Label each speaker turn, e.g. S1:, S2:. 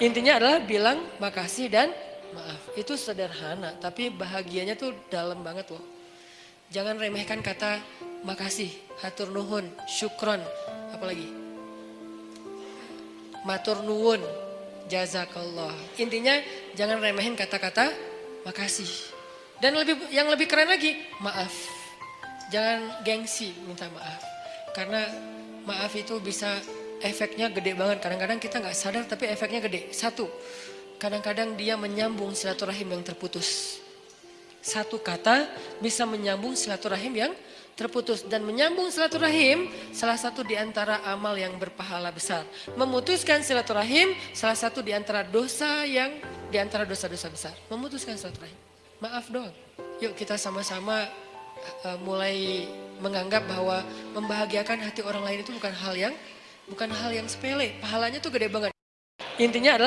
S1: Intinya adalah bilang makasih dan maaf. Itu sederhana, tapi bahagianya tuh dalam banget loh. Jangan remehkan kata makasih, hatur nuhun, syukron, apalagi matur nuwun, jazakallah. Intinya jangan remehin kata-kata makasih. Dan lebih yang lebih keren lagi, maaf. Jangan gengsi minta maaf. Karena maaf itu bisa efeknya gede banget. Kadang-kadang kita nggak sadar tapi efeknya gede. Satu, kadang-kadang dia menyambung silaturahim yang terputus. Satu kata bisa menyambung silaturahim yang terputus dan menyambung silaturahim salah satu di antara amal yang berpahala besar. Memutuskan silaturahim salah satu di antara dosa yang di antara dosa-dosa besar. Memutuskan silaturahim. Maaf doang. Yuk kita sama-sama uh, mulai menganggap bahwa membahagiakan hati orang lain itu bukan hal yang bukan hal yang sepele, pahalanya tuh gede banget. Intinya adalah